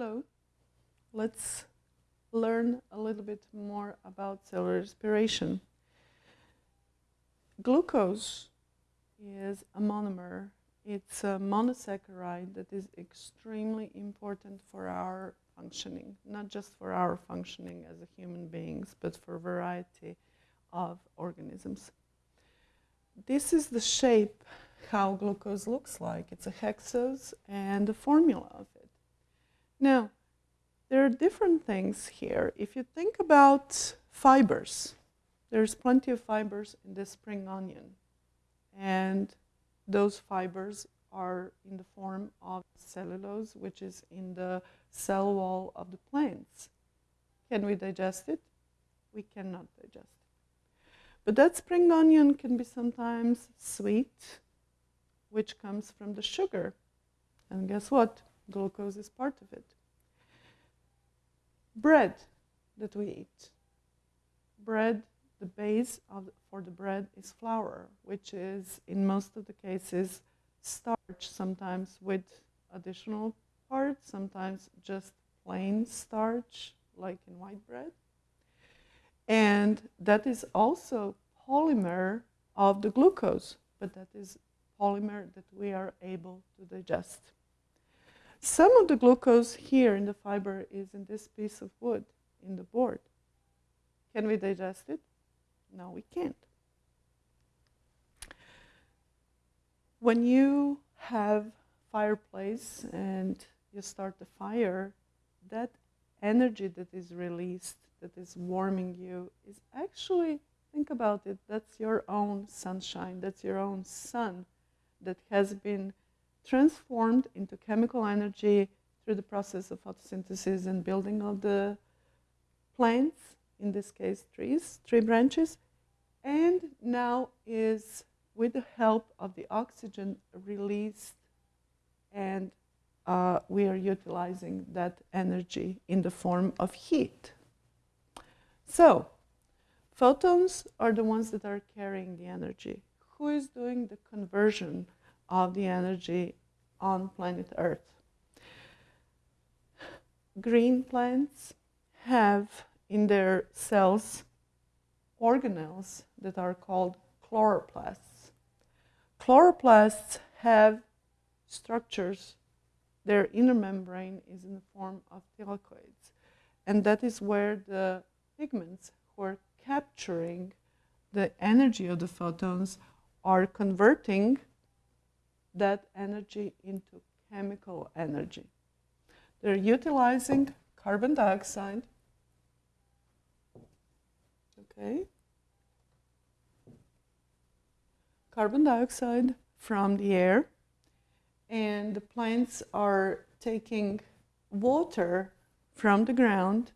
Hello. Let's learn a little bit more about cellular respiration. Glucose is a monomer. It's a monosaccharide that is extremely important for our functioning, not just for our functioning as a human beings, but for a variety of organisms. This is the shape how glucose looks like. It's a hexose and the formula of it. Now, there are different things here. If you think about fibers, there's plenty of fibers in the spring onion. And those fibers are in the form of cellulose, which is in the cell wall of the plants. Can we digest it? We cannot digest it. But that spring onion can be sometimes sweet, which comes from the sugar. And guess what? Glucose is part of it. Bread that we eat. Bread, the base of, for the bread is flour, which is in most of the cases starch, sometimes with additional parts, sometimes just plain starch, like in white bread. And that is also polymer of the glucose, but that is polymer that we are able to digest. Some of the glucose here in the fiber is in this piece of wood, in the board. Can we digest it? No, we can't. When you have fireplace and you start the fire, that energy that is released, that is warming you, is actually, think about it, that's your own sunshine, that's your own sun that has been transformed into chemical energy through the process of photosynthesis and building of the plants, in this case trees, tree branches, and now is, with the help of the oxygen, released and uh, we are utilizing that energy in the form of heat. So, photons are the ones that are carrying the energy. Who is doing the conversion of the energy on planet Earth. Green plants have in their cells organelles that are called chloroplasts. Chloroplasts have structures, their inner membrane is in the form of thylakoids. And that is where the pigments who are capturing the energy of the photons are converting that energy into chemical energy. They're utilizing carbon dioxide, okay, carbon dioxide from the air, and the plants are taking water from the ground,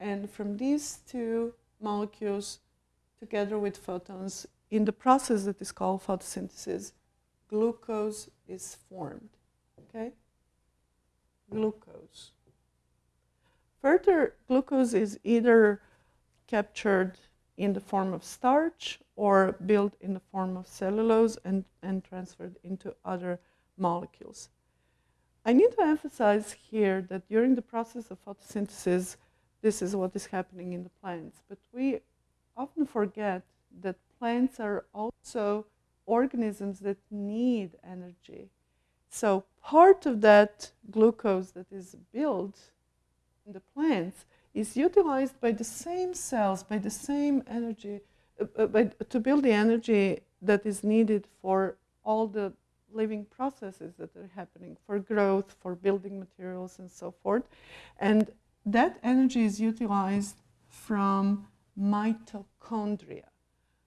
and from these two molecules, together with photons, in the process that is called photosynthesis, glucose is formed. Okay? Glucose. Further, glucose is either captured in the form of starch or built in the form of cellulose and, and transferred into other molecules. I need to emphasize here that during the process of photosynthesis, this is what is happening in the plants. But we often forget that plants are also organisms that need energy. So part of that glucose that is built in the plants is utilized by the same cells, by the same energy, uh, uh, by, to build the energy that is needed for all the living processes that are happening, for growth, for building materials, and so forth. And that energy is utilized from mitochondria.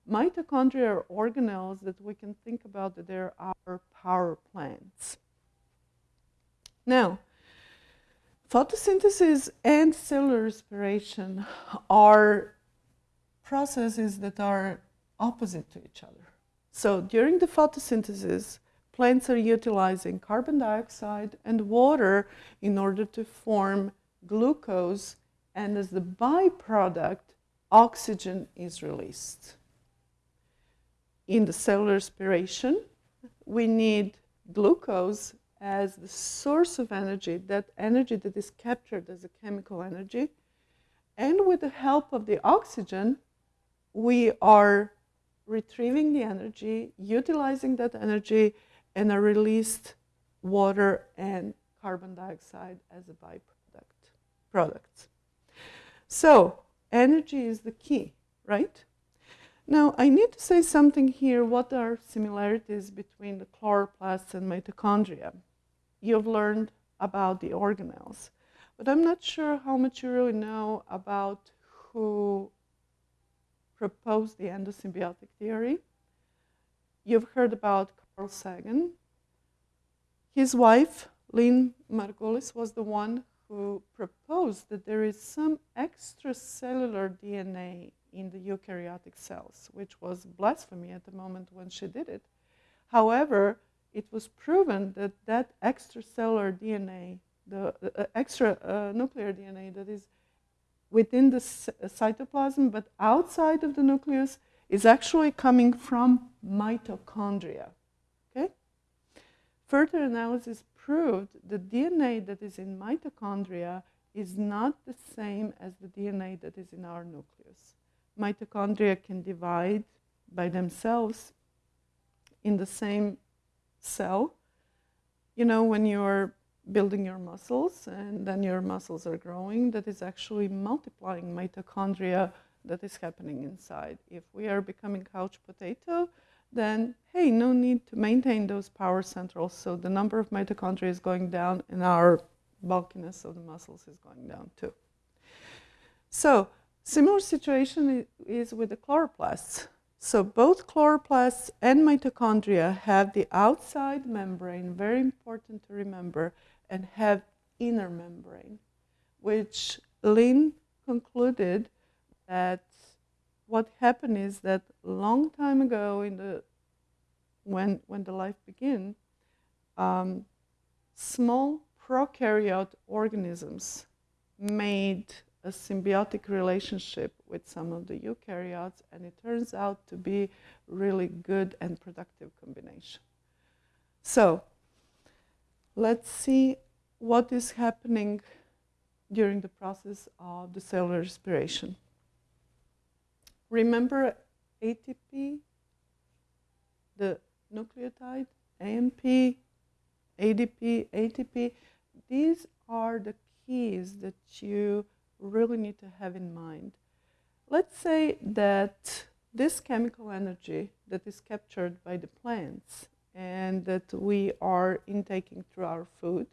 Mitochondria are organelles that we can think about that they're our power plants. Now, photosynthesis and cellular respiration are processes that are opposite to each other. So during the photosynthesis, plants are utilizing carbon dioxide and water in order to form glucose, and as the byproduct, oxygen is released in the cellular respiration, we need glucose as the source of energy, that energy that is captured as a chemical energy. And with the help of the oxygen, we are retrieving the energy, utilizing that energy, and are released water and carbon dioxide as a byproduct products. So energy is the key, right? Now, I need to say something here. What are similarities between the chloroplasts and mitochondria? You've learned about the organelles, but I'm not sure how much you really know about who proposed the endosymbiotic theory. You've heard about Carl Sagan. His wife, Lynn Margulis, was the one who proposed that there is some extracellular DNA in the eukaryotic cells, which was blasphemy at the moment when she did it. However, it was proven that that extracellular DNA, the uh, extra uh, nuclear DNA that is within the uh, cytoplasm but outside of the nucleus is actually coming from mitochondria. Okay? Further analysis proved the DNA that is in mitochondria is not the same as the DNA that is in our nucleus. Mitochondria can divide by themselves in the same cell. You know, when you're building your muscles and then your muscles are growing, that is actually multiplying mitochondria that is happening inside. If we are becoming couch potato, then hey, no need to maintain those power centrals. So the number of mitochondria is going down and our bulkiness of the muscles is going down too. So similar situation is with the chloroplasts. So both chloroplasts and mitochondria have the outside membrane, very important to remember, and have inner membrane, which Lynn concluded that what happened is that long time ago in the when when the life began, um, small prokaryote organisms made a symbiotic relationship with some of the eukaryotes, and it turns out to be really good and productive combination. So let's see what is happening during the process of the cellular respiration. Remember ATP, the nucleotide, AMP, ADP, ATP. These are the keys that you really need to have in mind. Let's say that this chemical energy that is captured by the plants and that we are intaking through our food,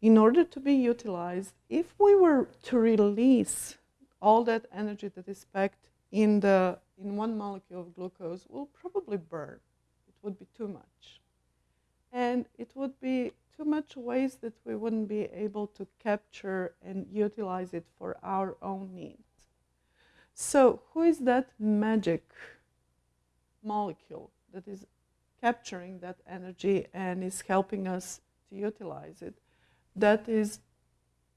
in order to be utilized, if we were to release all that energy that is packed in, the, in one molecule of glucose will probably burn. It would be too much. And it would be much waste that we wouldn't be able to capture and utilize it for our own needs. So who is that magic molecule that is capturing that energy and is helping us to utilize it? That is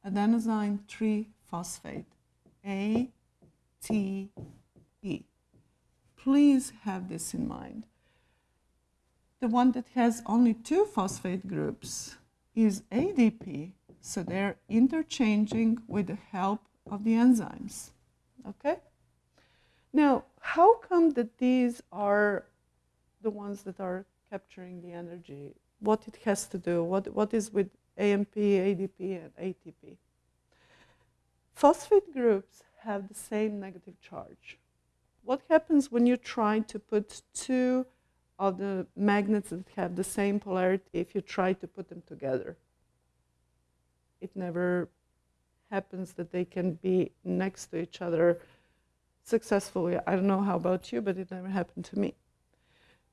adenosine 3-phosphate. ATP. Please have this in mind. The one that has only two phosphate groups is ADP, so they're interchanging with the help of the enzymes. Okay? Now, how come that these are the ones that are capturing the energy? What it has to do? What, what is with AMP, ADP, and ATP? Phosphate groups have the same negative charge. What happens when you try to put two of the magnets that have the same polarity if you try to put them together? It never happens that they can be next to each other successfully. I don't know how about you, but it never happened to me.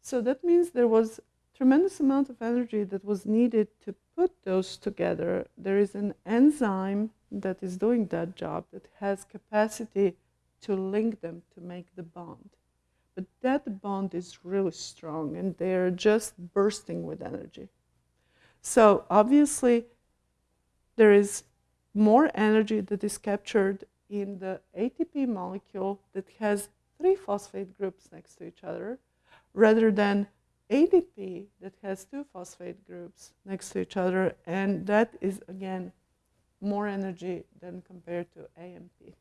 So that means there was tremendous amount of energy that was needed to put those together. There is an enzyme that is doing that job that has capacity to link them to make the bond. But that bond is really strong and they're just bursting with energy. So obviously there is more energy that is captured in the ATP molecule that has three phosphate groups next to each other rather than ADP that has two phosphate groups next to each other, and that is again more energy than compared to AMP.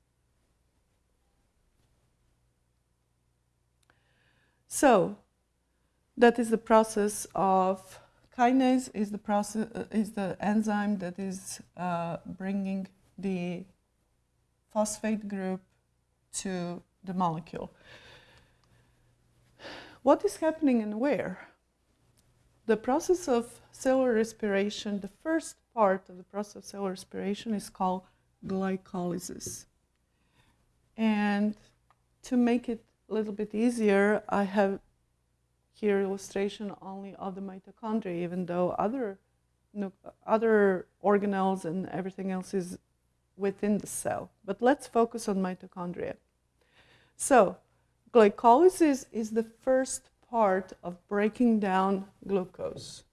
So that is the process of kinase is the process uh, is the enzyme that is uh, bringing the phosphate group to the molecule. What is happening and where? The process of cellular respiration, the first part of the process of cellular respiration is called glycolysis. And to make it a little bit easier, I have here illustration only of the mitochondria, even though other, other organelles and everything else is within the cell. But let's focus on mitochondria. So, glycolysis is the first part of breaking down glucose.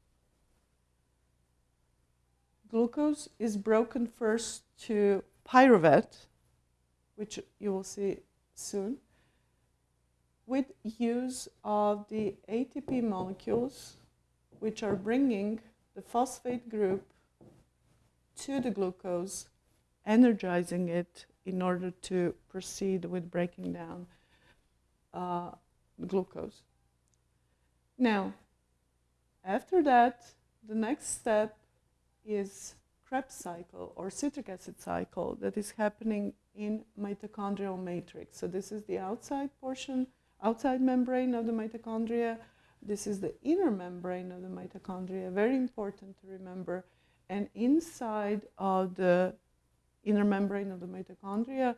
Glucose is broken first to pyruvate, which you will see soon, with use of the ATP molecules, which are bringing the phosphate group to the glucose, energizing it in order to proceed with breaking down uh, glucose. Now, after that, the next step is Krebs cycle or citric acid cycle that is happening in mitochondrial matrix. So this is the outside portion outside membrane of the mitochondria. This is the inner membrane of the mitochondria, very important to remember. And inside of the inner membrane of the mitochondria,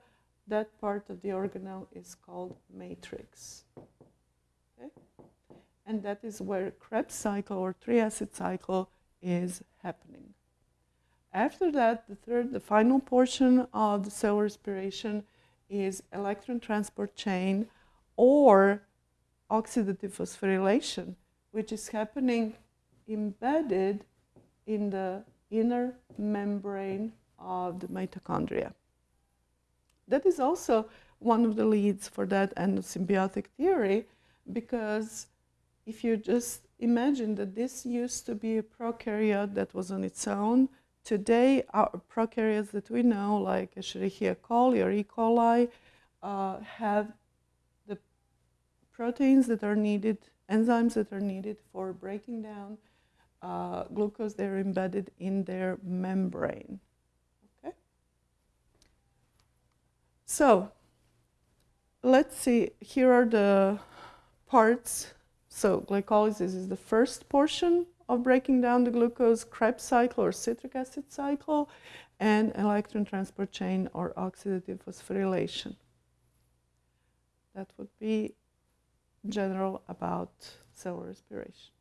that part of the organelle is called matrix. Okay? And that is where Krebs cycle or triacid cycle is happening. After that, the third, the final portion of the cell respiration is electron transport chain or oxidative phosphorylation, which is happening embedded in the inner membrane of the mitochondria. That is also one of the leads for that endosymbiotic theory because if you just imagine that this used to be a prokaryote that was on its own, today our prokaryotes that we know, like Escherichia coli or E. coli, uh, have proteins that are needed, enzymes that are needed for breaking down uh, glucose, they're embedded in their membrane. Okay? So, let's see, here are the parts. So, glycolysis is the first portion of breaking down the glucose, Krebs cycle or citric acid cycle, and electron transport chain or oxidative phosphorylation. That would be general about cell respiration.